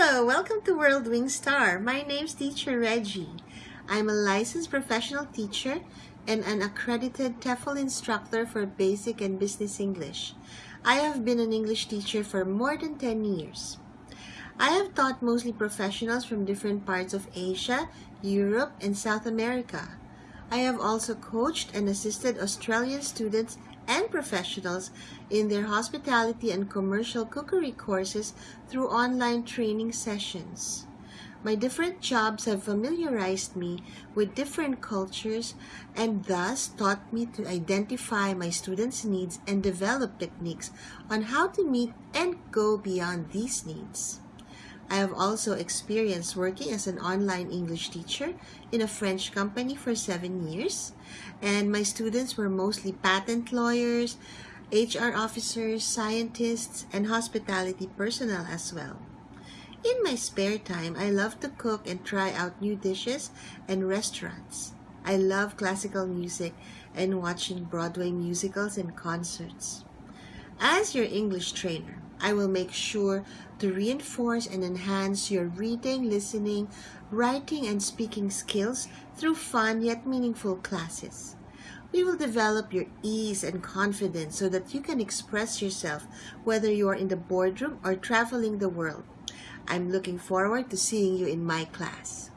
Hello, welcome to World Wing Star. My name's Teacher Reggie. I'm a licensed professional teacher and an accredited TEFL instructor for basic and business English. I have been an English teacher for more than 10 years. I have taught mostly professionals from different parts of Asia, Europe, and South America. I have also coached and assisted Australian students and professionals in their hospitality and commercial cookery courses through online training sessions. My different jobs have familiarized me with different cultures and thus taught me to identify my students' needs and develop techniques on how to meet and go beyond these needs. I have also experienced working as an online English teacher in a French company for seven years, and my students were mostly patent lawyers, HR officers, scientists, and hospitality personnel as well. In my spare time, I love to cook and try out new dishes and restaurants. I love classical music and watching Broadway musicals and concerts. As your English trainer, I will make sure to reinforce and enhance your reading, listening, writing, and speaking skills through fun yet meaningful classes. We will develop your ease and confidence so that you can express yourself whether you are in the boardroom or traveling the world. I'm looking forward to seeing you in my class.